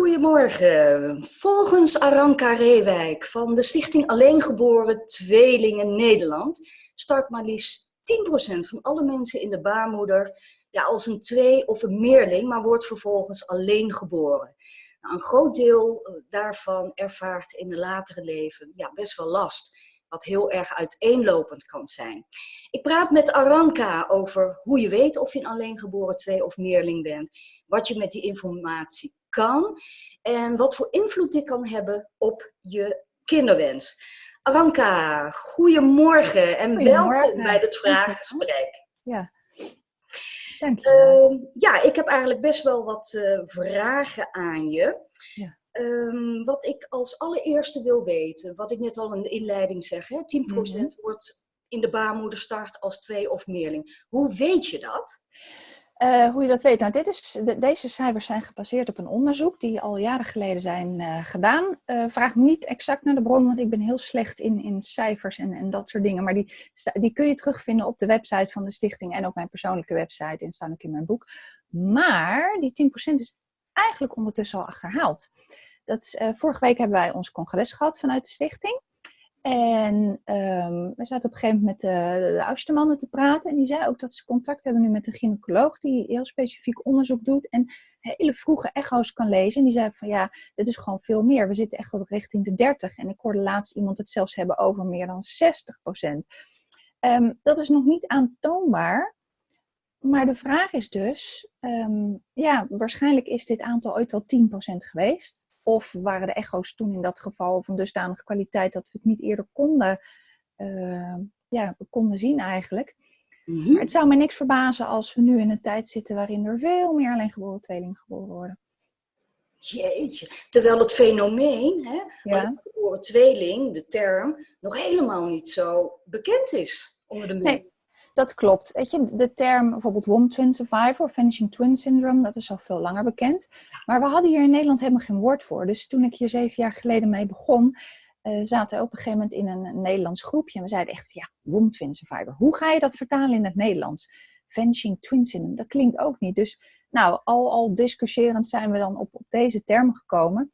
Goedemorgen. Volgens Aranka Reewijk van de Stichting Alleengeboren Tweelingen Nederland start maar liefst 10% van alle mensen in de baarmoeder ja, als een twee- of een meerling, maar wordt vervolgens alleen geboren. Nou, een groot deel eh, daarvan ervaart in de latere leven ja, best wel last, wat heel erg uiteenlopend kan zijn. Ik praat met Aranka over hoe je weet of je een alleengeboren twee- of meerling bent, wat je met die informatie kan en wat voor invloed dit kan hebben op je kinderwens. Aranka, goedemorgen en welkom bij het vraaggesprek. Ja, dankjewel. Uh, ja, ik heb eigenlijk best wel wat uh, vragen aan je. Ja. Um, wat ik als allereerste wil weten, wat ik net al in de inleiding zeg, hè, 10% Mhm. wordt in de baarmoeder start als twee of meerling. Hoe weet je dat? Uh, hoe je dat weet? Nou, dit is, de, deze cijfers zijn gebaseerd op een onderzoek die al jaren geleden zijn uh, gedaan. Uh, vraag niet exact naar de bron, want ik ben heel slecht in, in cijfers en, en dat soort dingen. Maar die, die kun je terugvinden op de website van de stichting en op mijn persoonlijke website en staan ook in mijn boek. Maar die 10% is eigenlijk ondertussen al achterhaald. Dat, vorige week hebben wij ons congres gehad vanuit de stichting. En um, we zaten op een gegeven moment met de, de oudste mannen te praten. En die zei ook dat ze contact hebben nu met een gynaecoloog die heel specifiek onderzoek doet. En hele vroege echo's kan lezen. En die zei van ja, dit is gewoon veel meer. We zitten echt wel richting de 30. En ik hoorde laatst iemand het zelfs hebben over meer dan 60 procent. Um, dat is nog niet aantoonbaar. Maar de vraag is dus, um, ja, waarschijnlijk is dit aantal ooit wel 10% geweest. Of waren de echo's toen in dat geval van dusdanige kwaliteit dat we het niet eerder konden, uh, ja, konden zien eigenlijk. Mhm. Mm -hmm. Maar het zou me niks verbazen als we nu in een tijd zitten waarin er veel meer alleengeboren tweelingen geboren worden. Jeetje. Terwijl het fenomeen, hè, Ja. de tweeling, de term, nog helemaal niet zo bekend is onder de mensen. Nee, dat klopt. Weet je, de term bijvoorbeeld WOM Twin Survivor Vanishing Twin Syndrome, dat is al veel langer bekend. Maar we hadden hier in Nederland helemaal geen woord voor. Dus toen ik hier zeven jaar geleden mee begon, uh, zaten we op een gegeven moment in een, Nederlands groepje. En we zeiden echt, ja, WOM Twin Survivor. Hoe ga je dat vertalen in het Nederlands? Vanishing Twin Syndrome, dat klinkt ook niet. Dus nou, al, al discussieerend zijn we dan op, op deze termen gekomen.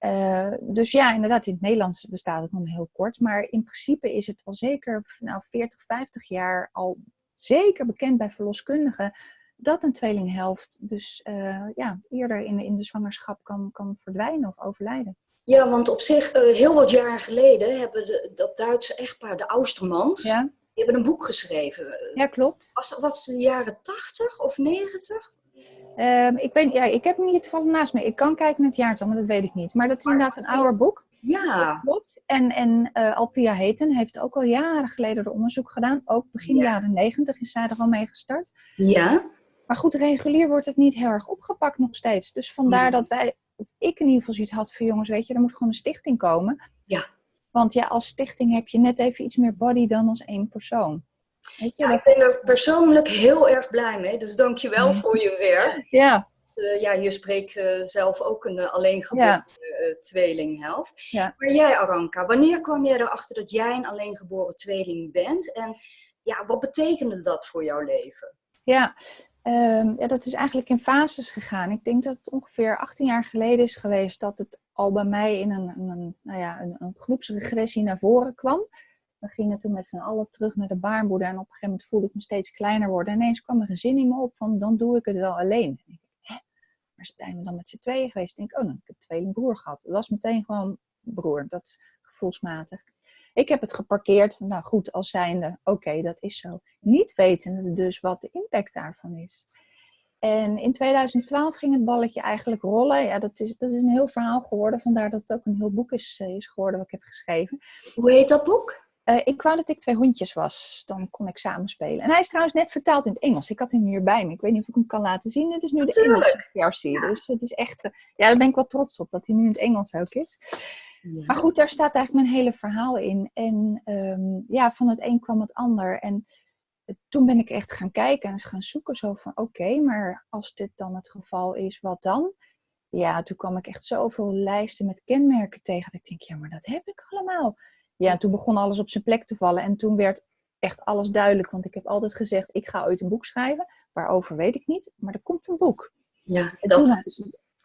Uh, dus ja, inderdaad, in het Nederlands bestaat het nog maar heel kort. Maar in principe is het al zeker nou, 40, 50 jaar al zeker bekend bij verloskundigen dat een tweelinghelft dus uh, ja, eerder in de, in de zwangerschap kan, kan verdwijnen of overlijden. Ja, want op zich, uh, heel wat jaren geleden hebben de, dat Duitse echtpaar, de Austermans, Ja, die hebben een boek geschreven. ja klopt. Was, was het de jaren 80 of 90? Um, ik, weet, ja, ik heb hem hier toevallig naast me. Ik kan kijken naar het jaartal, maar dat weet ik niet. Maar dat is inderdaad een ouder boek. Ja. Dat klopt. En, en uh, Alpia Heten heeft ook al jaren geleden er onderzoek gedaan. Ook begin Ja. jaren negentig is zij er al mee gestart. Ja. Maar goed, regulier wordt het niet heel erg opgepakt nog steeds. Dus vandaar Nee. dat wij, ik in ieder geval zoiets had voor jongens, weet je, er moet gewoon een stichting komen. Ja. Want ja, als stichting heb je net even iets meer body dan als één persoon. Weet je, Ja, ik ben er persoonlijk heel erg blij mee. Dus dankjewel Ja. voor je werk. ja, Uh, ja, je spreekt uh, zelf ook een uh, alleengeboren Ja. tweelinghelft. Ja. Maar jij, Aranka, wanneer kwam jij erachter dat jij een alleengeboren tweeling bent? En ja, wat betekende dat voor jouw leven? ja. Ehm, ja, dat is eigenlijk in fases gegaan. Ik denk dat het ongeveer 18 jaar geleden is geweest dat het al bij mij in een, een, nou ja, een, een groepsregressie naar voren kwam. We gingen toen met z'n allen terug naar de baarmoeder en op een gegeven moment voelde ik me steeds kleiner worden. En ineens kwam er een zin in me op van dan doe ik het wel alleen. En ik, Hè? Maar zijn we dan met z'n tweeën geweest? Ik denk, oh, dan heb ik een tweelingbroer gehad. Het was meteen gewoon broer, dat is gevoelsmatig. Ik heb het geparkeerd van, nou goed, als zijnde, oké, dat is zo. Niet wetende dus wat de impact daarvan is. En in 2012 ging het balletje eigenlijk rollen. Ja, dat is, dat is een heel verhaal geworden. Vandaar dat het ook een heel boek is, eh, is geworden wat ik heb geschreven. Hoe heet dat boek? Uh, ik wou dat ik twee hondjes was. Dan kon ik samen spelen. En hij is trouwens net vertaald in het Engels. Ik had hem hierbij me. Ik weet niet of ik hem kan laten zien. Het is nu de. Engelse versie. Ja. Dus het is echt... uh, ja, daar ben ik wel trots op. Dat hij nu in het Engels ook is. Ja. Maar goed, daar staat eigenlijk mijn hele verhaal in. En um, ja, van het een kwam het ander. En toen ben ik echt gaan kijken en gaan zoeken. Zo van, oké, okay, maar als dit dan het geval is, wat dan? Ja, toen kwam ik echt zoveel lijsten met kenmerken tegen. Dat ik denk, ja, maar dat heb ik allemaal. Ja, toen begon alles op zijn plek te vallen. En toen werd echt alles duidelijk. Want ik heb altijd gezegd, ik ga ooit een boek schrijven. Waarover weet ik niet, maar er komt een boek. Ja, En dat toen-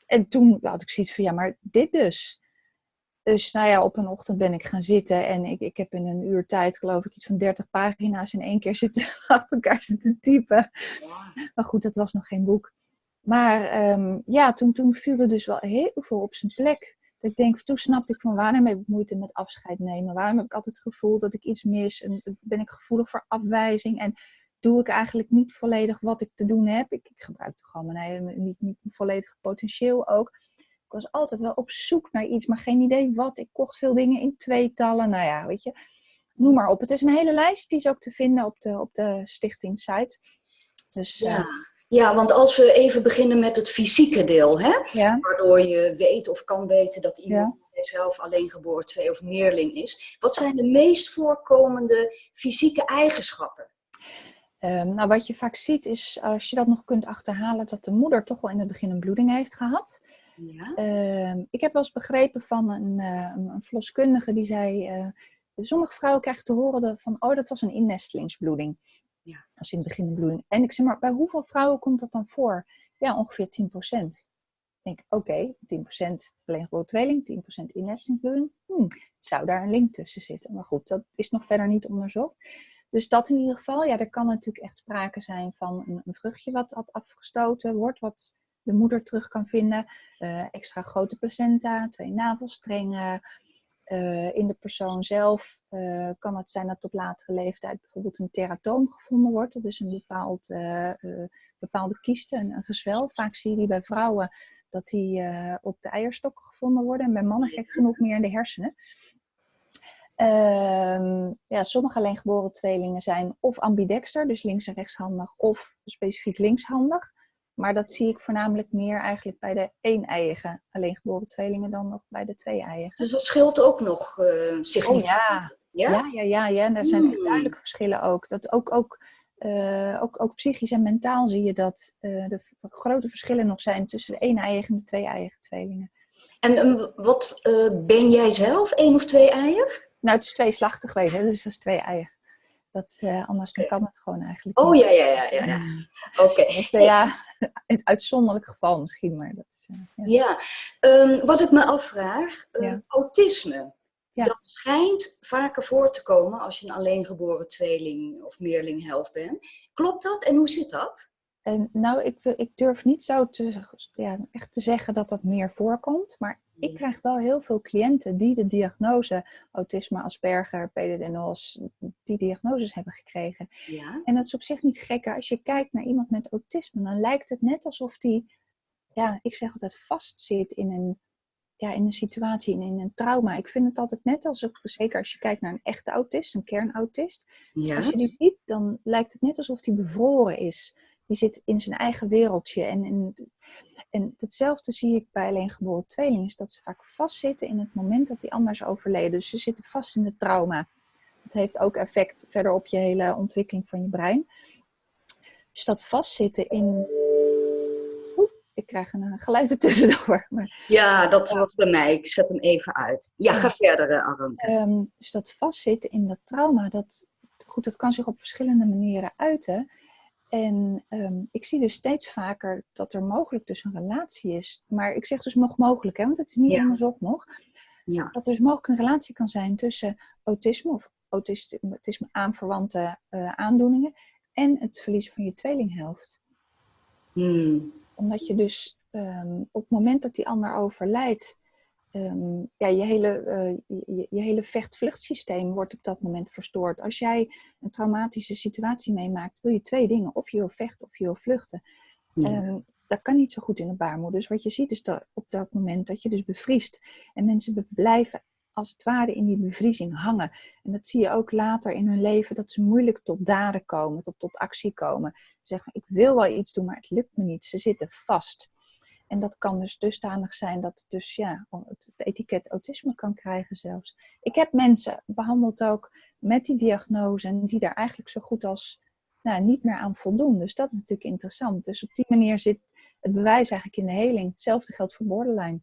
en toen had ik zoiets van, ja, maar dit dus. Dus nou ja, op een ochtend ben ik gaan zitten en ik, ik heb in een uur tijd, geloof ik, iets van 30 pagina's in één keer zitten achter elkaar zitten typen. Maar goed, dat was nog geen boek. Maar ehm, ja, toen, toen viel er dus wel heel veel op zijn plek. Dat ik denk, toen snapte ik van waarom heb ik moeite met afscheid nemen? Waarom heb ik altijd het gevoel dat ik iets mis? En ben ik gevoelig voor afwijzing? En doe ik eigenlijk niet volledig wat ik te doen heb? Ik, ik gebruikte gewoon mijn hele, niet, niet volledige potentieel ook. Ik was altijd wel op zoek naar iets, maar geen idee wat. Ik kocht veel dingen in tweetallen. Nou ja, weet je, noem maar op. Het is een hele lijst, die is ook te vinden op de, op de stichting site. Dus, ja. Uh, ja, want als we even beginnen met het fysieke deel, hè? Ja. waardoor je weet of kan weten dat iemand ja. zelf alleen geboren twee of meerling is. Wat zijn de meest voorkomende fysieke eigenschappen? Um, nou, wat je vaak ziet is, als je dat nog kunt achterhalen, dat de moeder toch wel in het begin een bloeding heeft gehad. Ja. Um, ik heb wel eens begrepen van een, uh, een verloskundige die zei, uh, sommige vrouwen krijgen te horen van, oh, dat was een innestelingsbloeding. Ja. Als in het begin een bloeding. En ik zeg maar, bij hoeveel vrouwen komt dat dan voor? Ja, ongeveer 10% Ik denk, oké, okay, 10% alleen geboren tweeling, 10% innestelingsbloeding. Hm, zou daar een link tussen zitten? Maar goed, dat is nog verder niet onderzocht. Dus dat in ieder geval, ja, er kan natuurlijk echt sprake zijn van een, vruchtje wat, afgestoten wordt, wat de moeder terug kan vinden. Uh, extra grote placenta, twee navelstrengen. Uh, in de persoon zelf uh, kan het zijn dat op latere leeftijd bijvoorbeeld een teratoom gevonden wordt. Dat is een bepaald, bepaalde kieste, een, een, gezwel. Vaak zie je die bij vrouwen dat die op de eierstokken gevonden worden. En bij mannen gek genoeg meer in de hersenen. Uh, ja, sommige alleengeboren tweelingen zijn of ambidexter, dus links- en rechtshandig, of specifiek linkshandig. Maar dat zie ik voornamelijk meer eigenlijk bij de één-eiige alleengeboren tweelingen dan nog bij de twee-eiige. Dus dat scheelt ook nog uh, significant? Oh, ja. Ja? ja. Ja, ja, ja, En daar zijn hmm. duidelijke verschillen ook. Dat ook, ook, uh, ook, ook psychisch en mentaal zie je dat uh, er grote verschillen nog zijn tussen de één-eiige en de twee-eiige tweelingen. En wat ben jij zelf, één of twee-eiig? Nou, het is tweeslachtig geweest, hè? dus dat is twee eieren. Dat, uh, anders dan kan het gewoon eigenlijk Oh, ja, ja, ja. ja, ja. Oké. Okay. Dus, uh, ja, het uitzonderlijk geval misschien, maar dat is... Uh, ja, ja. Um, wat ik me afvraag, ja. autisme. Dat schijnt vaker voor te komen als je een alleengeboren tweeling of meerling helft bent. Klopt dat en hoe zit dat? En nou, ik, ik durf niet zo te, ja, echt te zeggen dat dat meer voorkomt. Maar ik krijg wel heel veel cliënten die de diagnose autisme, Asperger, PDD-NOS, die diagnoses hebben gekregen. Ja. En dat is op zich niet gek. Als je kijkt naar iemand met autisme, dan lijkt het net alsof die, ja, ik zeg altijd, vastzit in een, ja, in een situatie, in, in een trauma. Ik vind het altijd net alsof, zeker als je kijkt naar een echte autist, een kernautist. Ja. Als je die ziet, dan lijkt het net alsof die bevroren is die zit in zijn eigen wereldje. En, en, en hetzelfde zie ik bij alleengeboren tweelingen, is dat ze vaak vastzitten in het moment dat die anders overleden. Dus ze zitten vast in het trauma. Dat heeft ook effect verder op je hele ontwikkeling van je brein. Dus dat vastzitten in... Oeh, ik krijg een geluid ertussendoor. Maar... Ja, dat was bij mij. Ik zet hem even uit. Ja, ga verder, eh, Arendt. Um, dus dat vastzitten in dat trauma, dat, goed, dat kan zich op verschillende manieren uiten. En um, ik zie dus steeds vaker dat er mogelijk dus een relatie is. Maar ik zeg dus nog mogelijk, hè, want het is niet ja. onderzocht nog. Ja. Dat dus mogelijk een relatie kan zijn tussen autisme of autisme, aanverwante uh, aandoeningen en het verliezen van je tweelinghelft. Hmm. Omdat je dus um, op het moment dat die ander overlijdt, um, ja, je hele, uh, je, je, hele vecht-vluchtsysteem wordt op dat moment verstoord. Als jij een traumatische situatie meemaakt, wil je twee dingen. Of je wil vechten of je wil vluchten. Ja. Um, dat kan niet zo goed in de baarmoeder. Dus wat je ziet is dat op dat moment dat je dus bevriest. En mensen blijven als het ware in die bevriezing hangen. En dat zie je ook later in hun leven, dat ze moeilijk tot daden komen, tot, tot actie komen. Ze zeggen, ik wil wel iets doen, maar het lukt me niet. Ze zitten vast. En dat kan dus dusdanig zijn dat het dus ja, het, etiket autisme kan krijgen zelfs. Ik heb mensen behandeld ook met die diagnose en die daar eigenlijk zo goed als nou, niet meer aan voldoen. Dus dat is natuurlijk interessant. Dus op die manier zit het bewijs eigenlijk in de heling. Hetzelfde geldt voor borderline.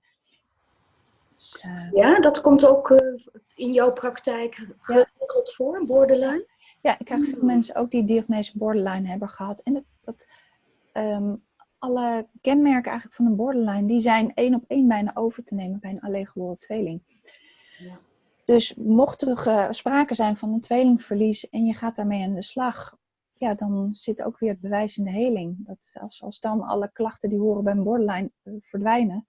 Dus, uh, ja, dat komt ook uh, in jouw praktijk geregeld ja. voor, borderline? Ja, ik krijg veel mensen ook die diagnose borderline hebben gehad. En dat, dat um, alle kenmerken eigenlijk van een borderline, die zijn één op één bijna over te nemen bij een alleengeboren tweeling. Ja. Dus mocht er uh, sprake zijn van een tweelingverlies en je gaat daarmee aan de slag, ja, dan zit ook weer het bewijs in de heling. Dat als, als dan alle klachten die horen bij een borderline uh, verdwijnen,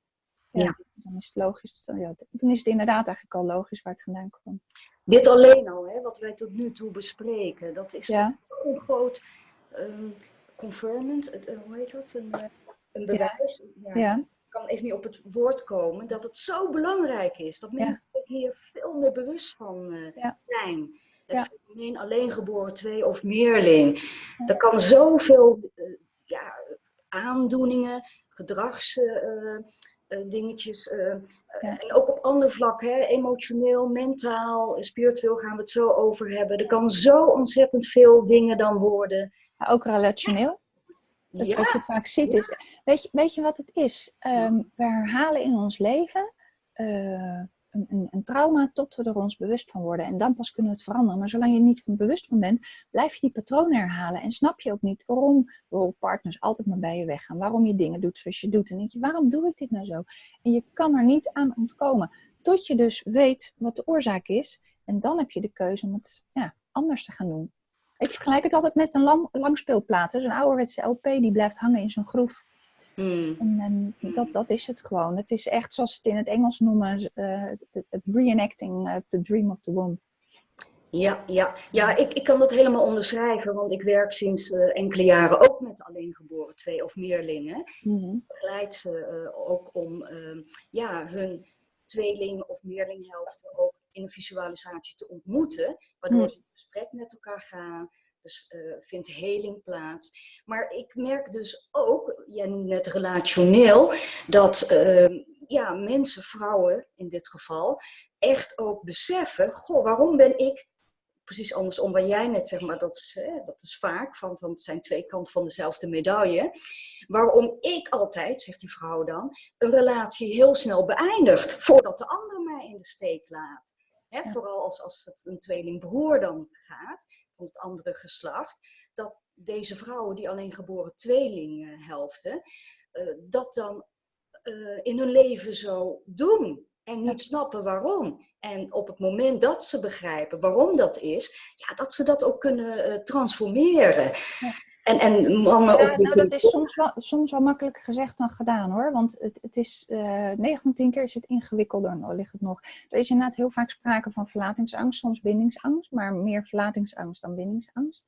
ja, dan is het logisch. Dan, ja, dan is het inderdaad eigenlijk al logisch waar het vandaan komt. Dit alleen al, hè, wat wij tot nu toe bespreken, dat is ja. een groot um, het, uh, hoe heet dat? Een, uh, een bewijs. Ja. ja. Ik kan even niet op het woord komen, dat het zo belangrijk is. Dat mensen hier veel meer bewust van uh, zijn. Het fenomeen alleen geboren twee of meerling. Er kan zoveel ja, aandoeningen, gedrags uh, dingetjes. Uh, En ook op ander vlak, hè, emotioneel, mentaal, spiritueel gaan we het zo over hebben. Er kan zo ontzettend veel dingen dan worden. Maar ook relationeel. Dat ja. Wat je vaak ziet is, weet je, weet je wat het is? Um, we herhalen in ons leven een, een, een, trauma tot we er ons bewust van worden. En dan pas kunnen we het veranderen. Maar zolang je er niet van bewust van bent, blijf je die patronen herhalen. En snap je ook niet waarom partners altijd maar bij je weggaan. Waarom je dingen doet zoals je doet. En denk je, waarom doe ik dit nou zo? En je kan er niet aan ontkomen. Tot je dus weet wat de oorzaak is. En dan heb je de keuze om het ja, anders te gaan doen. Ik vergelijk het altijd met een lang, langspeelplaat. Zo'n ouderwetse LP die blijft hangen in zo'n groef. Hmm. En, dat, dat is het gewoon. Het is echt zoals ze het in het Engels noemen, uh, het, reenacting uh, the dream of the womb. Ja, ja. ja ik, ik kan dat helemaal onderschrijven, want ik werk sinds uh, enkele jaren ook met alleengeboren twee of meerlingen. Mm Ik begeleid ze ook om ehm, ja, hun tweeling of meerlinghelften ook in een visualisatie te ontmoeten, waardoor mm. ze in gesprek met elkaar gaan, dus uh, vindt heling plaats. Maar ik merk dus ook, jij noemt net relationeel, dat uh, ja, mensen, vrouwen in dit geval, echt ook beseffen, goh, waarom ben ik precies andersom waar jij net zeg maar, dat is, hè, dat is vaak, van, van het zijn twee kanten van dezelfde medaille. Waarom ik altijd, zegt die vrouw dan, een relatie heel snel beëindigt voordat de ander mij in de steek laat. Hè, Vooral als, als het een tweelingbroer dan gaat het andere geslacht, dat deze vrouwen die alleen geboren tweelinghelften, uh, dat dan uh, in hun leven zo doen. En niet snappen waarom. En op het moment dat ze begrijpen waarom dat is, ja, dat ze dat ook kunnen uh, transformeren. Ja. En, en mannen ja, nou, dat is soms wel, soms wel makkelijker gezegd dan gedaan hoor. Want het, het is uh, 9 van 10 keer is het ingewikkelder, nou ligt het nog. Er is inderdaad heel vaak sprake van verlatingsangst, soms bindingsangst, maar meer verlatingsangst dan bindingsangst.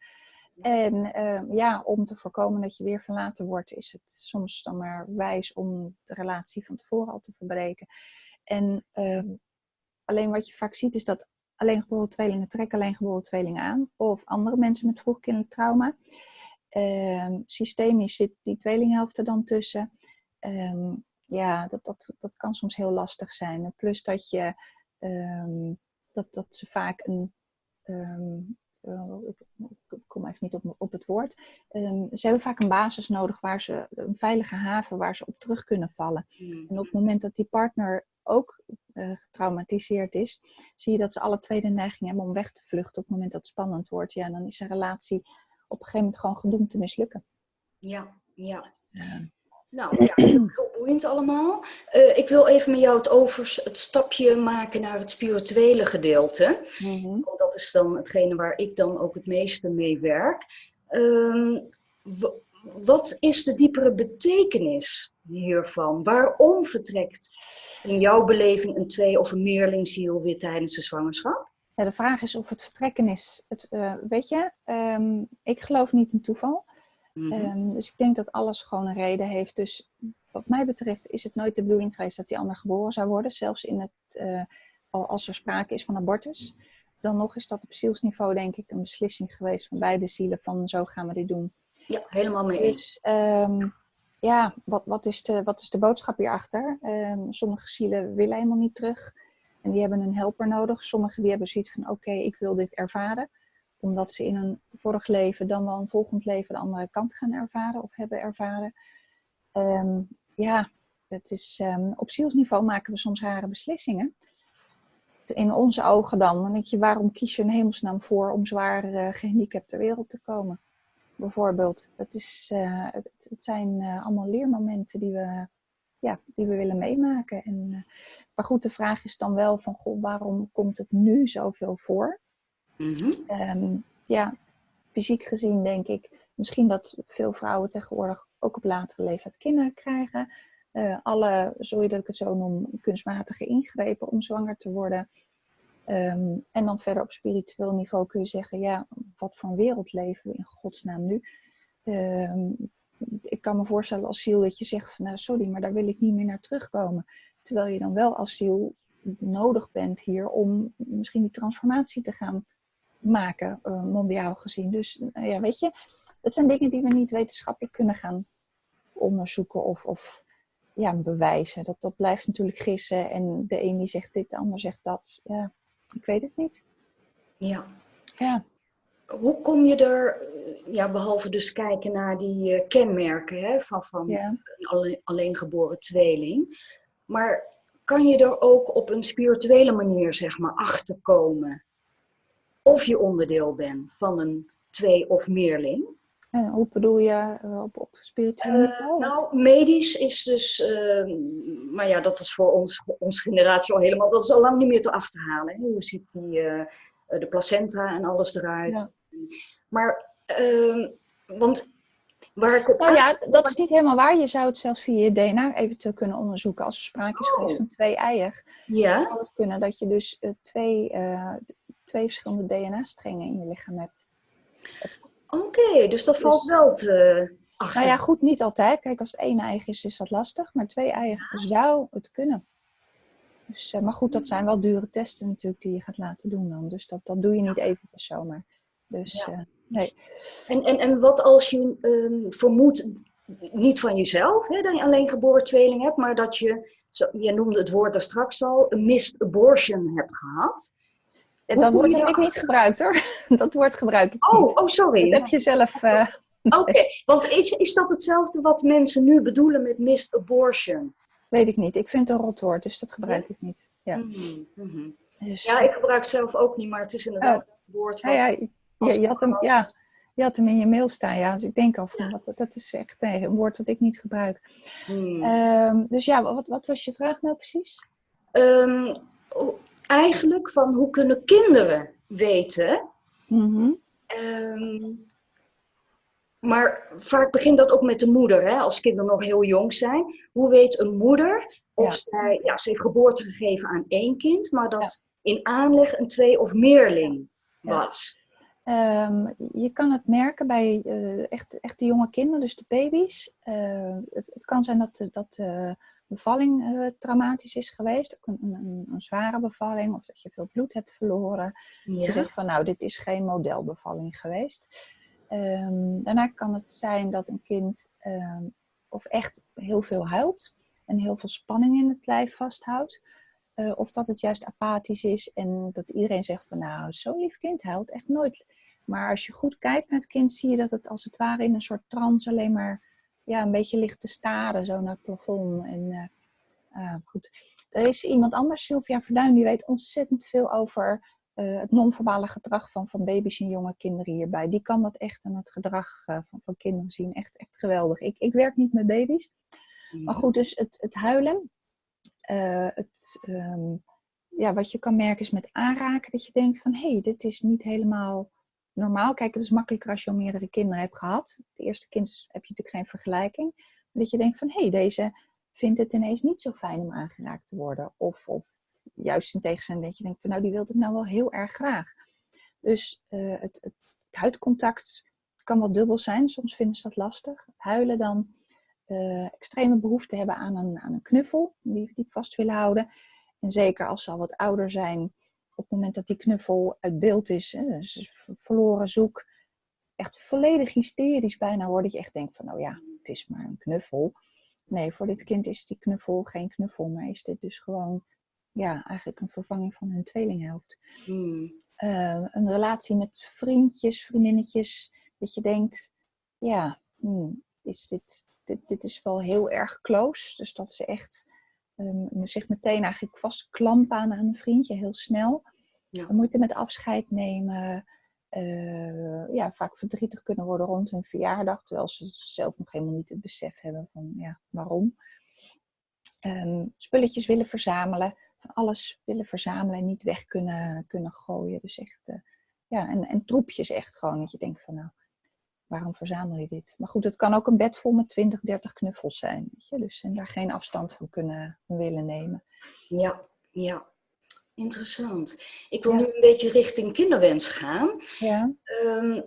En uh, ja, om te voorkomen dat je weer verlaten wordt, is het soms dan maar wijs om de relatie van tevoren al te verbreken. En uh, alleen wat je vaak ziet is dat alleen geboren tweelingen trekken alleen geboren tweelingen aan. Of andere mensen met vroegkindelijk trauma. Um, systemisch zit die tweelinghelft er dan tussen. Um, ja, dat, dat, dat kan soms heel lastig zijn. Plus dat je um, dat, dat ze vaak een. Uh, ik kom even niet op, op het woord. ze hebben vaak een basis nodig waar ze een veilige haven waar ze op terug kunnen vallen. Mm. En op het moment dat die partner ook uh, getraumatiseerd is, zie je dat ze alle twee de neiging hebben om weg te vluchten op het moment dat het spannend wordt. Ja, dan is een relatie op een gegeven moment gewoon gedoemd te mislukken. Ja, ja. Nou ja, heel boeiend allemaal. Uh, ik wil even met jou het, over, het stapje maken naar het spirituele gedeelte. Mm -hmm. Want dat is dan hetgene waar ik dan ook het meeste mee werk. Uh, wat is de diepere betekenis hiervan? Waarom vertrekt in jouw beleving een twee- of een meerlingziel weer tijdens de zwangerschap? Ja, de vraag is of het vertrekken is. Het, uh, weet je, um, ik geloof niet in toeval. Mm -hmm. um, dus ik denk dat alles gewoon een reden heeft. Dus wat mij betreft is het nooit de bedoeling geweest dat die ander geboren zou worden. Zelfs in het, uh, als er sprake is van abortus. Dan nog is dat op zielsniveau denk ik een beslissing geweest van beide zielen. Van zo gaan we dit doen. Ja, helemaal mee eens. Dus, um, ja, wat, wat, is de, wat is de boodschap hierachter? sommige zielen willen helemaal niet terug. En die hebben een helper nodig. Sommigen die hebben zoiets van, oké, ik wil dit ervaren. Omdat ze in een vorig leven dan wel een volgend leven de andere kant gaan ervaren of hebben ervaren. Um, ja, het is, um, op zielsniveau maken we soms rare beslissingen. In onze ogen dan. Dan waarom kies je een hemelsnaam voor om zwaar uh, gehandicapt ter wereld te komen? bijvoorbeeld. Dat is, uh, het, zijn uh, allemaal leermomenten die we, ja, die we willen meemaken. En, maar goed, de vraag is dan wel van, goh, waarom komt het nu zoveel voor? Mm -hmm. um, ja, fysiek gezien denk ik, misschien dat veel vrouwen tegenwoordig ook op latere leeftijd kinderen krijgen. alle, sorry dat ik het zo noem, kunstmatige ingrepen om zwanger te worden. Um, en dan verder op spiritueel niveau kun je zeggen, ja, wat voor een wereld leven we in godsnaam nu? Um, ik kan me voorstellen als ziel dat je zegt van, nou sorry, maar daar wil ik niet meer naar terugkomen. Terwijl je dan wel als ziel nodig bent hier om misschien die transformatie te gaan maken, uh, mondiaal gezien. Dus uh, ja, weet je, het zijn dingen die we niet wetenschappelijk kunnen gaan onderzoeken of, of ja, bewijzen. Dat, dat blijft natuurlijk gissen en de een die zegt dit, de ander zegt dat. Ja, ik weet het niet. Ja. ja. Hoe kom je er, ja, behalve dus kijken naar die uh, kenmerken hè, van, van ja. een alleen, alleengeboren tweeling, maar kan je er ook op een spirituele manier, zeg maar, achterkomen of je onderdeel bent van een twee- of meerling? En hoe bedoel je uh, op, op spiritueel niveau? Uh, nou, medisch is dus, uh, maar ja, dat is voor ons, onze generatie al helemaal, dat is al lang niet meer te achterhalen. Hè? Hoe ziet die, uh, de placenta en alles eruit? Ja. Maar, ehm, want waar ik. Nou ja, dat is niet helemaal waar. Je zou het zelfs via je DNA eventueel kunnen onderzoeken. Als er sprake is geweest oh. van twee eier. Ja. zou het kunnen dat je dus twee, twee verschillende DNA-strengen in je lichaam hebt. Oké, okay, dus dat valt dus, wel te achter. Nou ja, goed, niet altijd. Kijk, als het één eigen is, is dat lastig. Maar twee eigen ja. zou het kunnen. Dus, uh, maar goed, dat zijn wel dure testen natuurlijk die je gaat laten doen dan. Dus dat, dat doe je niet eventjes zomaar. Dus ja. uh, nee. En, en, en wat als je um, vermoedt, niet van jezelf, hè, dat je alleen geboren tweeling hebt, maar dat je, zo, je noemde het woord daar straks al, een missed abortion hebt gehad. Dat woord heb ik niet gebruikt hoor. Dat woord gebruik ik oh, niet. Oh, sorry. Dat heb je zelf... Uh... Oké, okay. want is, is dat hetzelfde wat mensen nu bedoelen met missed abortion? Weet ik niet. Ik vind het een rot woord, dus dat gebruik ik niet. Ja. Mm -hmm. Dus... ja ik gebruik het zelf ook niet, maar het is inderdaad oh. een woord wat... Ja, ja, je, je, had hem, ja, je had hem in je mail staan, ja. Dus ik denk al van, dat, dat is echt nee, een woord dat ik niet gebruik. Mm. Um, dus ja, wat, wat was je vraag nou precies? Um, eigenlijk van hoe kunnen kinderen weten. Mm -hmm. um, maar vaak begint dat ook met de moeder, hè? als kinderen nog heel jong zijn. Hoe weet een moeder of ja. zij, ja, ze heeft geboorte gegeven aan één kind, maar dat ja. in aanleg een twee- of meerling was? Um, je kan het merken bij uh, echt, echt de jonge kinderen, dus de baby's. Uh, het, het, kan zijn dat, dat uh, bevalling traumatisch is geweest, ook een, een, een, zware bevalling, of dat je veel bloed hebt verloren. Ja. Je zegt van nou, dit is geen modelbevalling geweest. Um, daarna kan het zijn dat een kind um, of echt heel veel huilt en heel veel spanning in het lijf vasthoudt. Uh, of dat het juist apathisch is en dat iedereen zegt van nou, zo'n lief kind huilt echt nooit. Maar als je goed kijkt naar het kind, zie je dat het als het ware in een soort trance alleen maar ja, een beetje ligt te staren, zo naar het plafond. En uh, uh, goed. Er is iemand anders, Sylvia Verduin, die weet ontzettend veel over uh, het non-verbale gedrag van, van baby's en jonge kinderen hierbij. Die kan dat echt aan het gedrag van, van kinderen zien. Echt, echt geweldig. Ik, ik werk niet met baby's. Maar goed, dus het, het huilen. Het, um, ja, wat je kan merken is met aanraken dat je denkt van hé, hey, dit is niet helemaal normaal. Kijk, het is makkelijker als je al meerdere kinderen hebt gehad. Het eerste kind heb je natuurlijk geen vergelijking. Maar dat je denkt van, hé, hey, deze vindt het ineens niet zo fijn om aangeraakt te worden. Of, of juist in tegenstelling dat je denkt van, nou, die wil het nou wel heel erg graag. Dus uh, het, het, huidcontact kan wel dubbel zijn. Soms vinden ze dat lastig. Huilen dan. Uh, extreme behoefte hebben aan een, aan een knuffel, die, die vast willen houden. En zeker als ze al wat ouder zijn, op het moment dat die knuffel uit beeld is, hè, dus verloren zoek, echt volledig hysterisch bijna wordt. Dat je echt denkt van, nou ja, het is maar een knuffel. Nee, voor dit kind is die knuffel geen knuffel, maar is dit dus gewoon, ja, eigenlijk een vervanging van hun tweelinghelft. Hmm. Uh, een relatie met vriendjes, vriendinnetjes, dat je denkt, ja, hmm, is dit, dit, dit is wel heel erg close. Dus dat ze echt um, zich meteen eigenlijk vastklampen aan een vriendje, heel snel. Ja. Moeite met afscheid nemen. ja, vaak verdrietig kunnen worden rond hun verjaardag, terwijl ze zelf nog helemaal niet het besef hebben van ja, waarom. Ehm, spulletjes willen verzamelen, van alles willen verzamelen en niet weg kunnen, kunnen gooien. Dus echt, ja, en, en troepjes echt gewoon, dat je denkt van nou, waarom verzamel je dit? Maar goed, het kan ook een bed vol met 20, 30 knuffels zijn. Weet je? Dus en daar geen afstand van kunnen willen nemen. Ja, ja. Interessant. Ik wil nu een beetje richting kinderwens gaan. Ja. Um,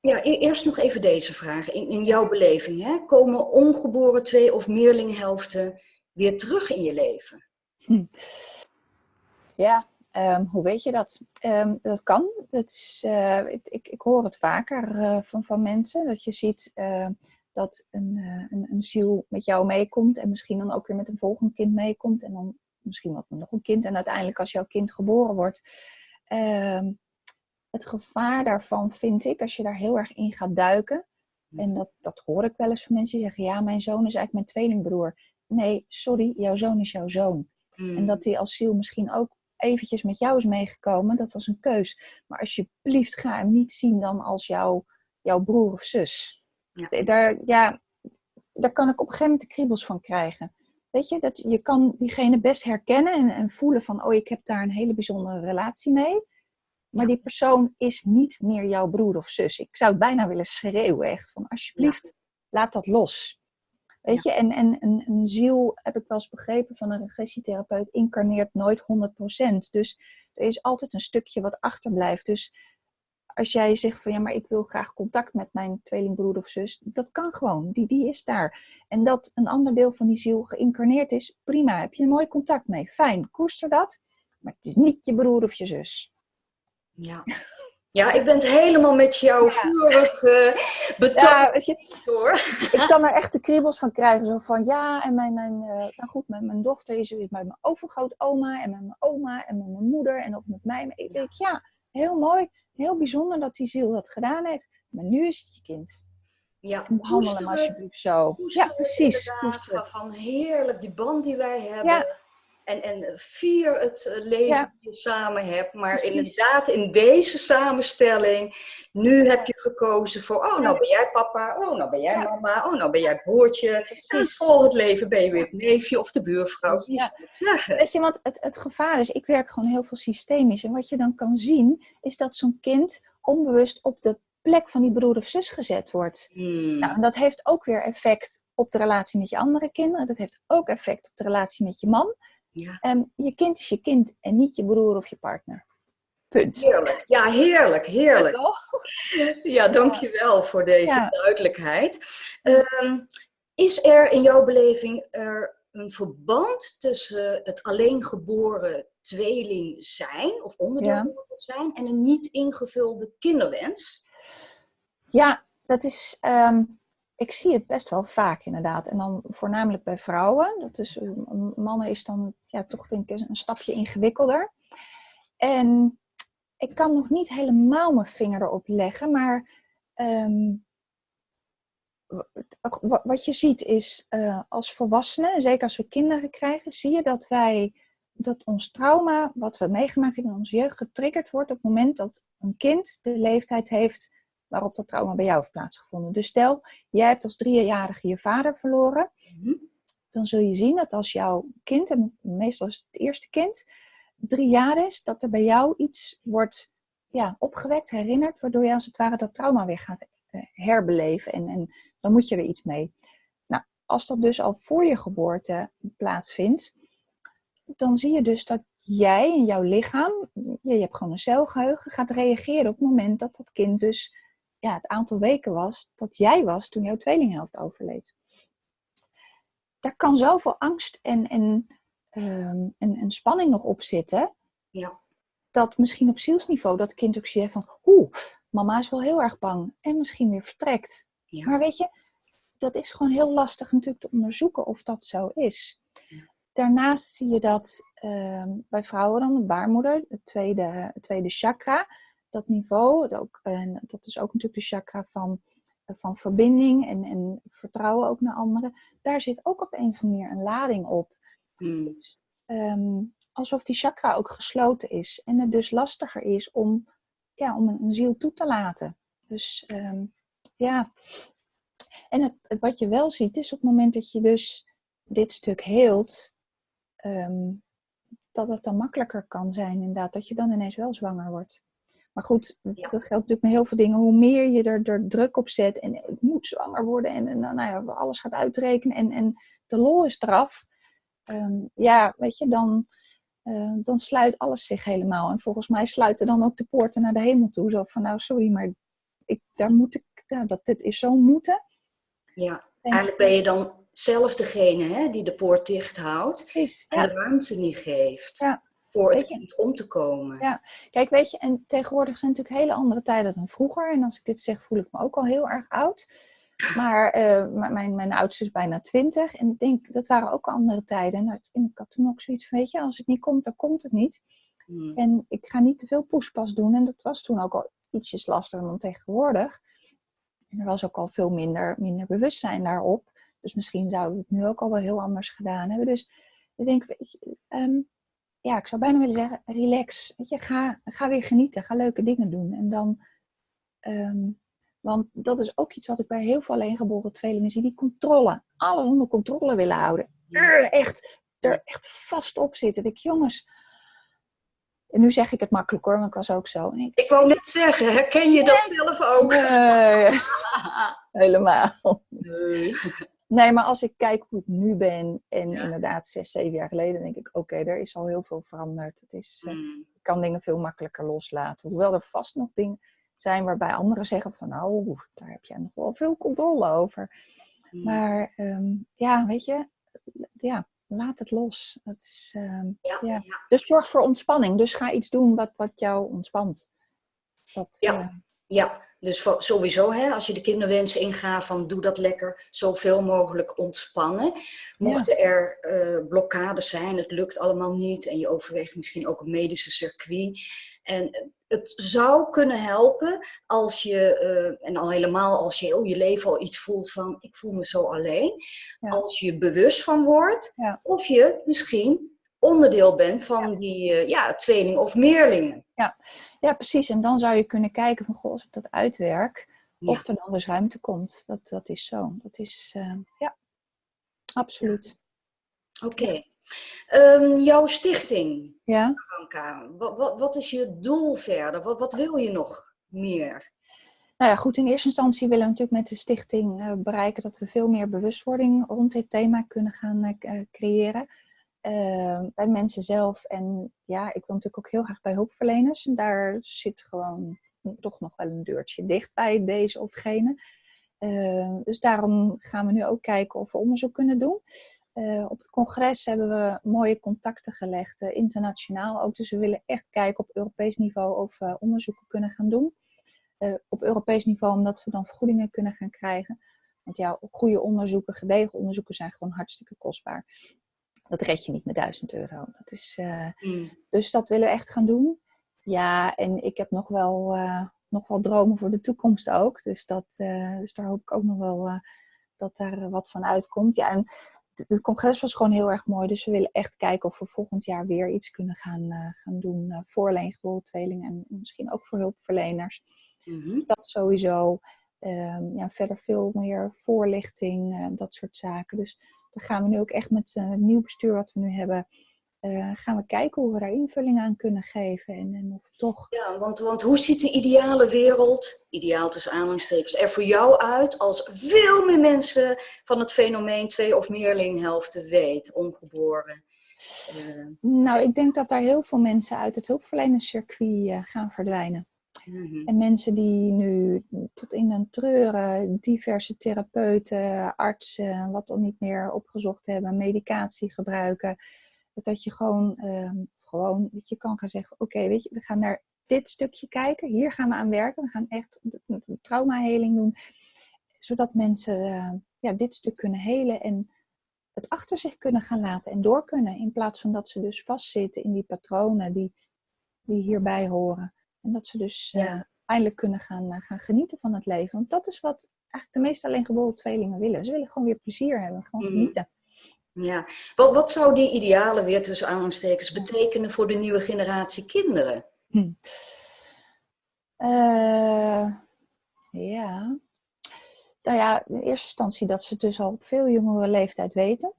ja, e-, eerst nog even deze vraag. In, in jouw beleving, hè? komen ongeboren twee- of meerlinghelften weer terug in je leven? Hm. Ja, Um, hoe weet je dat? Um, dat kan. Dat is, uh, ik, ik, hoor het vaker uh, van, van mensen. Dat je ziet uh, dat een, een, een, ziel met jou meekomt. En misschien dan ook weer met een volgend kind meekomt. En dan misschien wat nog een kind. En uiteindelijk als jouw kind geboren wordt. Um, het gevaar daarvan vind ik, als je daar heel erg in gaat duiken. En dat, dat hoor ik wel eens van mensen die zeggen. Ja, mijn zoon is eigenlijk mijn tweelingbroer. Nee, sorry, jouw zoon is jouw zoon. Mm. En dat die als ziel misschien ook eventjes met jou is meegekomen, dat was een keus. Maar alsjeblieft, ga hem niet zien dan als jouw, jouw broer of zus. Ja. Daar, ja, daar kan ik op een gegeven moment de kriebels van krijgen. Weet je, dat je kan diegene best herkennen en, en voelen van, oh, ik heb daar een hele bijzondere relatie mee. Maar die persoon is niet meer jouw broer of zus. Ik zou het bijna willen schreeuwen, echt. Van alsjeblieft, laat dat los. Weet je, en, en een, een, ziel, heb ik wel eens begrepen van een regressietherapeut, incarneert nooit 100%. Dus er is altijd een stukje wat achterblijft. Dus als jij zegt van ja, maar ik wil graag contact met mijn tweelingbroer of zus, dat kan gewoon. Die, die is daar. En dat een ander deel van die ziel geïncarneerd is, prima. Heb je een mooi contact mee. Fijn, koester dat. Maar het is niet je broer of je zus. Ja. Ja, ik ben het helemaal met jou ja. vurig uh, betoond. Ja, hoor. Ik kan er echt de kriebels van krijgen. Zo van ja, en mijn, mijn, uh, nou goed, mijn, mijn dochter is met mijn overgrootoma en met mijn oma en met mijn moeder en ook met mij. Maar ik denk ja, heel mooi, heel bijzonder dat die ziel dat gedaan heeft. Maar nu is het je kind. Ja, en behandel hem alsjeblieft zo. Ja, precies. Van heerlijk, die band die wij hebben. Ja en, en vier het eh, leven ja. dat je samen hebt. Maar inderdaad, in deze samenstelling, nu heb je gekozen voor, oh, nou ben jij papa, oh, nou ben jij mama, oh, nou ben jij broertje. Precies. En voor het leven ben je weer het neefje of de buurvrouw. Wie ja. het zeggen? Weet je, want het, het gevaar is, ik werk gewoon heel veel systemisch. En wat je dan kan zien, is dat zo'n kind onbewust op de plek van die broer of zus gezet wordt. Hmm. Nou, en dat heeft ook weer effect op de relatie met je andere kinderen. Dat heeft ook effect op de relatie met je man. Ja. Um, je kind is je kind en niet je broer of je partner. Punt. Heerlijk. Ja, heerlijk, heerlijk. Ja, ja dankjewel voor deze duidelijkheid. Um, is er in jouw beleving er een verband tussen het alleen geboren tweeling zijn of onderdeel ja. zijn en een niet ingevulde kinderwens? Ja, dat is um, ik zie het best wel vaak inderdaad. En dan voornamelijk bij vrouwen. Dat is, eh, mannen is dan ja, toch denk ik een stapje ingewikkelder. En ik kan nog niet helemaal mijn vinger erop leggen, maar um, wat je ziet is uh, als volwassenen, zeker als we kinderen krijgen, zie je dat wij dat ons trauma, wat we meegemaakt hebben in onze jeugd, getriggerd wordt op het moment dat een kind de leeftijd heeft waarop dat trauma bij jou heeft plaatsgevonden. Dus stel, jij hebt als driejarige je vader verloren, mhm. dan zul je zien dat als jouw kind, en meestal is het eerste kind, drie jaar is, dat er bij jou iets wordt ja, opgewekt, herinnerd, waardoor je als het ware dat trauma weer gaat eh, herbeleven. En, en dan moet je er iets mee. Nou, als dat dus al voor je geboorte plaatsvindt, dan zie je dus dat jij en jouw lichaam, je, je hebt gewoon een celgeheugen, gaat reageren op het moment dat dat kind dus ja, het aantal weken was dat jij was toen jouw tweelinghelft overleed. Daar kan zoveel angst en, en, um, en, en spanning nog op zitten. Ja. Dat misschien op zielsniveau dat kind ook ziet van... Oeh, mama is wel heel erg bang. En misschien weer vertrekt. Ja. Maar weet je, dat is gewoon heel lastig natuurlijk te onderzoeken of dat zo is. Daarnaast zie je dat uh, bij vrouwen dan de baarmoeder, het tweede, het tweede chakra dat niveau, dat, ook, en dat is ook natuurlijk de chakra van, van verbinding en, en vertrouwen ook naar anderen. Daar zit ook op een of andere manier een lading op. Hmm. Dus, ehm, alsof die chakra ook gesloten is. En het dus lastiger is om ja, om een, ziel toe te laten. Dus ehm, ja. En het, wat je wel ziet is op het moment dat je dus dit stuk heelt, ehm, dat het dan makkelijker kan zijn inderdaad. Dat je dan ineens wel zwanger wordt. Maar goed, dat geldt natuurlijk met heel veel dingen. Hoe meer je er, er druk op zet en het moet zwanger worden en, en nou ja, alles gaat uitrekenen en, en de lol is eraf. Ehm, ja, weet je, dan, uh, dan sluit alles zich helemaal. En volgens mij sluiten dan ook de poorten naar de hemel toe. Zo van, nou sorry, maar ik, daar moet ik, ja, dat, dit is zo moeten. Ja, eigenlijk ben je dan zelf degene hè, die de poort dicht houdt. Precies, en de ruimte niet geeft. Ja voor het kind om te komen. Ja, kijk, weet je, en tegenwoordig zijn natuurlijk hele andere tijden dan vroeger. En als ik dit zeg, voel ik me ook al heel erg oud. Maar uh, mijn, mijn oudste is bijna twintig. En ik denk, dat waren ook andere tijden. Nou, en ik had toen ook zoiets van, weet je, als het niet komt, dan komt het niet. Hmm. En ik ga niet te veel poespas doen. En dat was toen ook al ietsjes lastiger dan tegenwoordig. En er was ook al veel minder, minder bewustzijn daarop. Dus misschien zouden we het nu ook al wel heel anders gedaan hebben. Dus ik denk, weet je, ehm, ja, ik zou bijna willen zeggen, relax. Weet je, ga, ga weer genieten, ga leuke dingen doen. En dan, ehm, want dat is ook iets wat ik bij heel veel alleengeboren tweelingen zie, die controle, alles onder controle willen houden. Echt, er echt vast op zitten. Ik jongens, en nu zeg ik het makkelijk hoor, maar ik was ook zo. ik, ik wou net zeggen, herken je dat zelf ook? Nee, helemaal. Nee. Nee, maar als ik kijk hoe ik nu ben en inderdaad zes, zeven jaar geleden, denk ik, oké, er is al heel veel veranderd. Het is, uh, Ik kan dingen veel makkelijker loslaten. Hoewel er vast nog dingen zijn waarbij anderen zeggen van, nou, daar heb jij nog wel veel controle over. Mm. Maar ehm, ja, weet je, ja, laat het los. Dat is, ehm, ja, ja. Dus zorg voor ontspanning. Dus ga iets doen wat, wat jou ontspant. Dat, ja. Uh, ja, dus sowieso, hè, als je de kinderwens ingaat van doe dat lekker zoveel mogelijk ontspannen. Mochten er uh, blokkades zijn, het lukt allemaal niet en je overweegt misschien ook een medische circuit. En het zou kunnen helpen als je, uh, en al helemaal als je heel je leven al iets voelt van ik voel me zo alleen. Als je bewust van wordt ja. of je misschien onderdeel bent van die uh, ja, tweeling of meerlingen. Ja. Ja, precies. En dan zou je kunnen kijken van, goh, als ik dat uitwerk, of er dan dus ruimte komt. Dat, dat is zo. Dat is, uh, ja, absoluut. Oké. Um, jouw stichting, ja? Anka, wat, wat, wat, is je doel verder? Wat, wat wil je nog meer? Nou ja, goed, in eerste instantie willen we natuurlijk met de stichting uh, bereiken dat we veel meer bewustwording rond dit thema kunnen gaan uh, creëren. Ehm, bij mensen zelf. En ja, ik wil natuurlijk ook heel graag bij hulpverleners. En daar zit gewoon toch nog wel een deurtje dicht bij deze of gene. Ehm, dus daarom gaan we nu ook kijken of we onderzoek kunnen doen. Uh, op het congres hebben we mooie contacten gelegd, uh, internationaal ook. Dus we willen echt kijken op Europees niveau of we onderzoeken kunnen gaan doen. Uh, op Europees niveau omdat we dan vergoedingen kunnen gaan krijgen. Want ja, goede onderzoeken, gedegen onderzoeken zijn gewoon hartstikke kostbaar dat red je niet met 1000 euro. Dat is, uh, Dus dat willen we echt gaan doen. Ja, en ik heb nog wel, uh, nog wel dromen voor de toekomst ook. Dus, dat, uh, dus daar hoop ik ook nog wel dat daar wat van uitkomt. Ja, en het, congres was gewoon heel erg mooi. Dus we willen echt kijken of we volgend jaar weer iets kunnen gaan, gaan doen voor tweelingen. En misschien ook voor hulpverleners. Mm Dat sowieso. Um, ja, verder veel meer voorlichting, dat soort zaken. Dus dan gaan we nu ook echt met het nieuw bestuur wat we nu hebben, uh, gaan we kijken hoe we daar invulling aan kunnen geven. En, en of toch... Ja, want, want hoe ziet de ideale wereld, ideaal tussen aanhalingstekens, er voor jou uit als veel meer mensen van het fenomeen twee of meerlinghelften weet, ongeboren? Uh... Nou, ik denk dat daar heel veel mensen uit het hulpverlenerscircuit gaan verdwijnen. Mhm. En mensen die nu tot in den treuren diverse therapeuten, artsen, wat dan niet meer opgezocht hebben, medicatie gebruiken. Dat je gewoon, uh, gewoon dat je kan gaan zeggen, oké, weet je, we gaan naar dit stukje kijken. Hier gaan we aan werken. We gaan echt een traumaheling doen. Zodat mensen uh, ja, dit stuk kunnen helen en het achter zich kunnen gaan laten en door kunnen. In plaats van dat ze dus vastzitten in die patronen die, die hierbij horen. En dat ze dus ja. uh, eindelijk kunnen gaan, uh, gaan genieten van het leven. Want dat is wat eigenlijk de meeste alleengeboren tweelingen willen. Ze willen gewoon weer plezier hebben, gewoon mm. genieten. Ja, wat, wat zou die idealen weer tussen aanstekens betekenen voor de nieuwe generatie kinderen? Hm. Uh, ja. Nou ja, in eerste instantie dat ze het dus al op veel jongere leeftijd weten.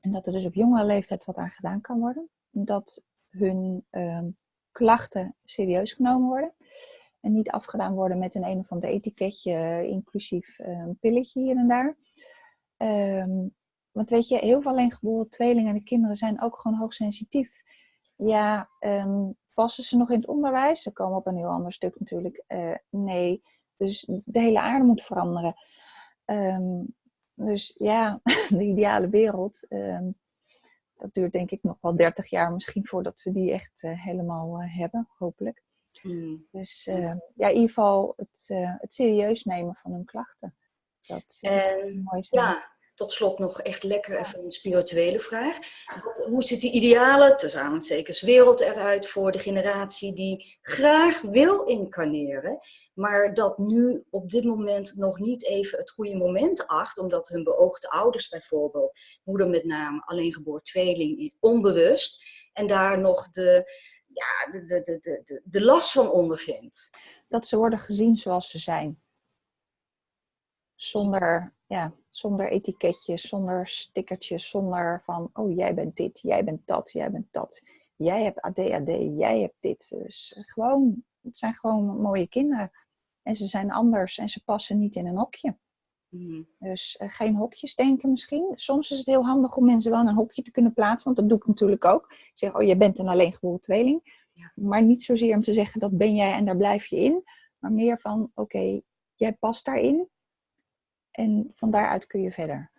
En dat er dus op jongere leeftijd wat aan gedaan kan worden. Dat hun uh, klachten serieus genomen worden. En niet afgedaan worden met een een of ander etiketje, inclusief een pilletje hier en daar. Um, want weet je, heel veel alleengeboren tweelingen en de kinderen zijn ook gewoon hoogsensitief. Ja, um, passen ze nog in het onderwijs? Ze komen op een heel ander stuk natuurlijk. Uh, nee, dus de hele aarde moet veranderen. Dus ja, de ideale wereld, dat duurt denk ik nog wel 30 jaar misschien voordat we die echt uh, helemaal uh, hebben, hopelijk. Mm. Dus ja, in ieder geval het, het serieus nemen van hun klachten. Dat, dat mooi zijn. Ja, tot slot nog echt lekker even een spirituele vraag. Wat, hoe ziet die ideale, tussen aanhalingstekens, wereld eruit voor de generatie die graag wil incarneren, maar dat nu op dit moment nog niet even het goede moment acht, omdat hun beoogde ouders bijvoorbeeld, moeder met name, alleen geboren tweeling, onbewust, en daar nog de, ja, de, de, de, de, de last van ondervindt. Dat ze worden gezien zoals ze zijn. Zonder ja, zonder etiketjes, zonder stickertjes, zonder van, oh jij bent dit, jij bent dat, jij bent dat. Jij hebt ADHD, jij hebt dit. Dus gewoon, het zijn gewoon mooie kinderen. En ze zijn anders en ze passen niet in een hokje. Mm. Dus uh, geen hokjes denken misschien. Soms is het heel handig om mensen wel in een hokje te kunnen plaatsen, want dat doe ik natuurlijk ook. Ik zeg, oh, je bent een alleengeboren tweeling. Ja. Maar niet zozeer om te zeggen, dat ben jij en daar blijf je in. Maar meer van, oké, jij past daarin. En van daaruit kun je verder.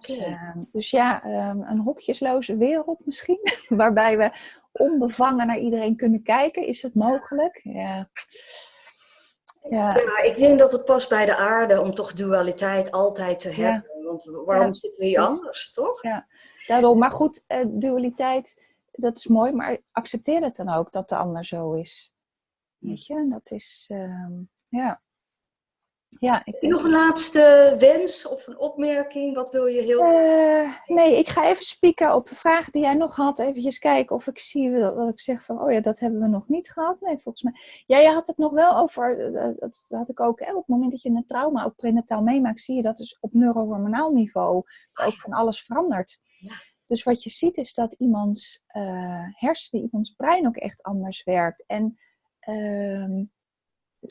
Dus, uh, dus, ja, um, een hokjesloze wereld misschien, waarbij we onbevangen naar iedereen kunnen kijken. Is het mogelijk? Ja. Ja. ja. ik denk dat het past bij de aarde om toch dualiteit altijd te hebben. Want waarom ja, zitten we hier anders, toch? Ja, daarom. Maar goed, uh, dualiteit, dat is mooi, maar accepteer het dan ook dat de ander zo is. Weet je, dat is, uh, ja. Ja, ik denk... Nog een laatste wens of een opmerking? Wat wil je heel uh, Nee, ik ga even spieken op de vraag die jij nog had. Even kijken of ik zie wat ik zeg van, oh ja, dat hebben we nog niet gehad. Nee, volgens mij. Ja, je had het nog wel over, eh, dat had ik ook, hè, op het moment dat je een trauma ook prenataal meemaakt, zie je dat dus op neurohormonaal niveau ook van alles verandert. Ja. Dus wat je ziet is dat iemands uh, hersenen, iemands brein ook echt anders werkt. En uh,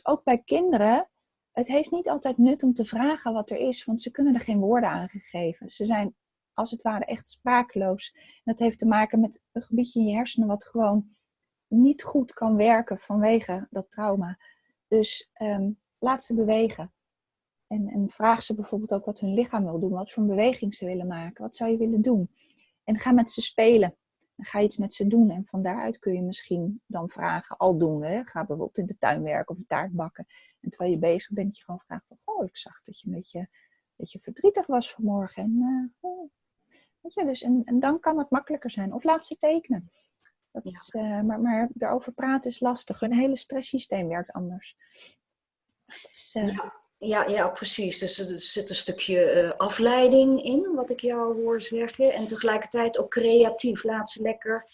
ook bij kinderen het heeft niet altijd nut om te vragen wat er is, want ze kunnen er geen woorden aan geven. Ze zijn als het ware echt sprakeloos. En dat heeft te maken met een gebiedje in je hersenen wat gewoon niet goed kan werken vanwege dat trauma. Dus um, laat ze bewegen. En, en, vraag ze bijvoorbeeld ook wat hun lichaam wil doen, wat voor een beweging ze willen maken, wat zou je willen doen. En ga met ze spelen. Ga je iets met ze doen. En van daaruit kun je misschien dan vragen, al doen. Hè? Ga bijvoorbeeld in de tuin werken of een taart bakken. En terwijl je bezig bent, je gewoon vraagt van, oh, ik zag dat je een beetje, dat je verdrietig was vanmorgen. En, uh, oh. weet je, dus, en, en dan kan het makkelijker zijn. Of laat ze tekenen. Dat is, uh, maar, maar daarover praten is lastig. Hun hele stresssysteem werkt anders. Is, uh... ja. Ja, ja, precies. Dus er zit een stukje afleiding in, wat ik jou hoor zeggen. En tegelijkertijd ook creatief. Laat ze lekker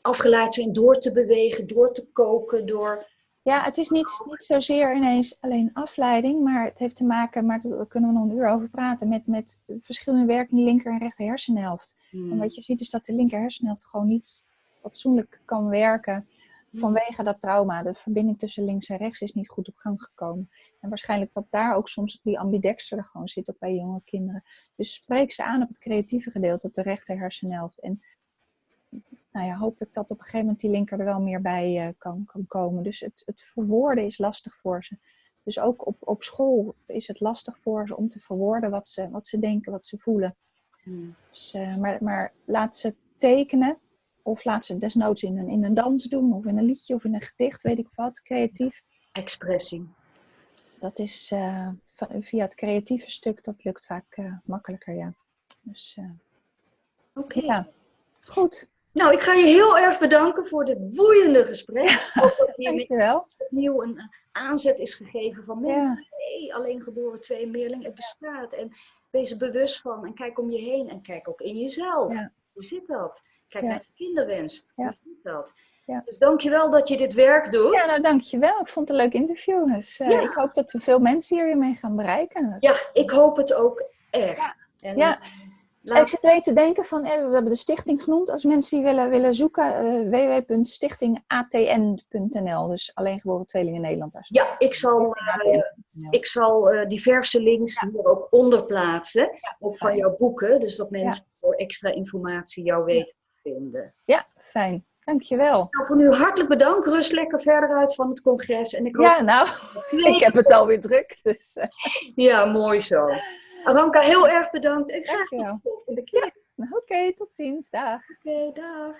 afgeleid zijn door te bewegen, door te koken, door ja, het is niet, niet zozeer ineens alleen afleiding, maar het heeft te maken, maar daar kunnen we nog een uur over praten, met, met verschil in werking linker en rechter hersenhelft. Hmm. En wat je ziet is dat de linker hersenhelft gewoon niet fatsoenlijk kan werken vanwege dat trauma. De verbinding tussen links en rechts is niet goed op gang gekomen. En waarschijnlijk dat daar ook soms die ambidexter er gewoon zit, ook bij jonge kinderen. Dus spreek ze aan op het creatieve gedeelte, op de rechter hersenhelft. En nou ja, hopelijk dat op een gegeven moment die linker er wel meer bij uh, kan, kan komen. Dus het, het verwoorden is lastig voor ze. Dus ook op, op school is het lastig voor ze om te verwoorden wat ze, wat ze denken, wat ze voelen. Hmm. Dus, uh, maar, maar laat ze tekenen of laat ze desnoods in een, in een dans doen of in een liedje of in een gedicht, weet ik wat, creatief. Expressie. Dat is uh, via het creatieve stuk, dat lukt vaak makkelijker, ja. Dus, Oké. Ja. Goed. Nou, ik ga je heel erg bedanken voor dit boeiende gesprek. Dankjewel. Opnieuw een aanzet is gegeven van mensen. Ja. alleen geboren twee meerling, het bestaat. En wees er bewust van en kijk om je heen en kijk ook in jezelf. Hoe zit dat? Kijk naar je kinderwens. Hoe zit dat? Ja. Dus dankjewel dat je dit werk doet. Ja, nou dankjewel. Ik vond het een leuk interview. Dus uh, Ja. ik hoop dat we veel mensen hiermee gaan bereiken. Ja, ik hoop het ook echt. En, Ja. laat- Ik zit alleen te denken van, eh, we hebben de stichting genoemd. Als mensen die willen, willen zoeken, eh www.stichtingatn.nl. Dus alleen geboren tweelingen Nederland. Daar ja, ik zal, eh, ik zal eh, diverse links hier ook onder plaatsen. Ook van jouw boeken. Dus dat mensen voor extra informatie jou weten te vinden. Ja, fijn. Dankjewel. Nou, voor nu hartelijk bedankt. Rust lekker verder uit van het congres. En ik hoop Ja, nou, ik heb het alweer druk. Dus eh, Ja, mooi zo. Aranka, heel erg bedankt en graag tot de volgende keer. oké, tot ziens. Dag. Oké, dag.